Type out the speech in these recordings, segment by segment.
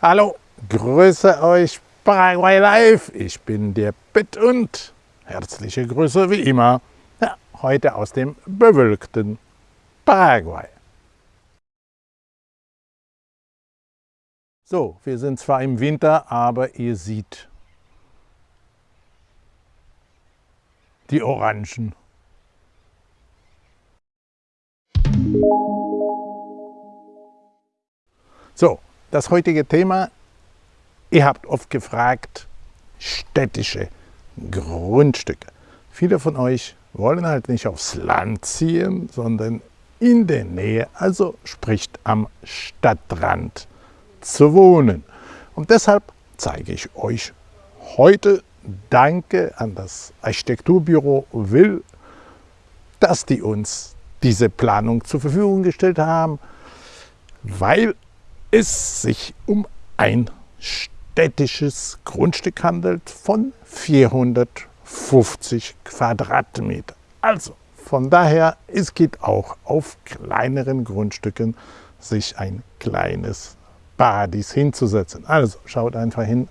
Hallo, grüße euch Paraguay Live. Ich bin der Pitt und herzliche Grüße wie immer. Ja, heute aus dem bewölkten Paraguay. So, wir sind zwar im Winter, aber ihr seht die Orangen. Das heutige Thema, ihr habt oft gefragt, städtische Grundstücke. Viele von euch wollen halt nicht aufs Land ziehen, sondern in der Nähe, also spricht am Stadtrand zu wohnen. Und deshalb zeige ich euch heute Danke an das Architekturbüro Will, dass die uns diese Planung zur Verfügung gestellt haben, weil es sich um ein städtisches Grundstück handelt von 450 Quadratmeter. Also von daher, es geht auch auf kleineren Grundstücken sich ein kleines Paradies hinzusetzen. Also schaut einfach hin,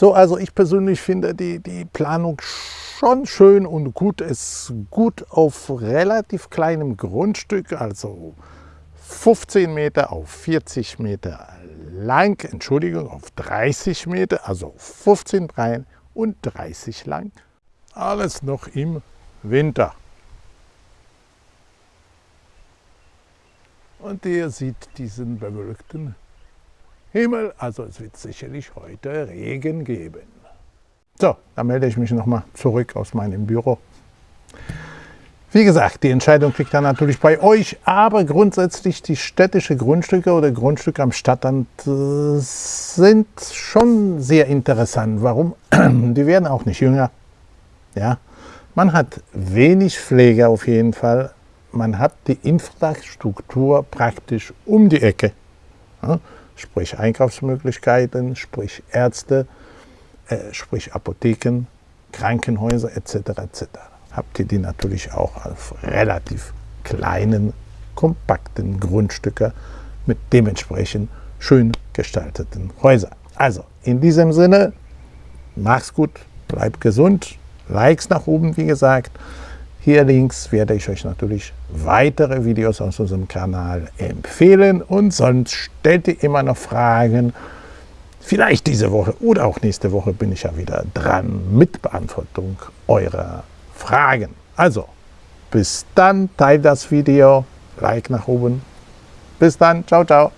So, also ich persönlich finde die, die Planung schon schön und gut. Es ist gut auf relativ kleinem Grundstück, also 15 Meter auf 40 Meter lang, Entschuldigung, auf 30 Meter, also 15 breit und 30 lang. Alles noch im Winter. Und ihr seht diesen bewölkten Himmel, also es wird sicherlich heute Regen geben. So, dann melde ich mich nochmal zurück aus meinem Büro. Wie gesagt, die Entscheidung liegt dann natürlich bei euch, aber grundsätzlich die städtische Grundstücke oder Grundstücke am Stadtrand äh, sind schon sehr interessant. Warum? Die werden auch nicht jünger. Ja? Man hat wenig Pflege auf jeden Fall. Man hat die Infrastruktur praktisch um die Ecke. Ja? Sprich Einkaufsmöglichkeiten, sprich Ärzte, äh, sprich Apotheken, Krankenhäuser etc. etc habt ihr die natürlich auch auf relativ kleinen, kompakten Grundstücke mit dementsprechend schön gestalteten Häusern. Also in diesem Sinne, mach's gut, bleibt gesund, Likes nach oben, wie gesagt. Hier links werde ich euch natürlich weitere Videos aus unserem Kanal empfehlen und sonst stellt ihr immer noch Fragen. Vielleicht diese Woche oder auch nächste Woche bin ich ja wieder dran mit Beantwortung eurer Fragen. Also, bis dann, teilt das Video, Like nach oben. Bis dann, ciao, ciao.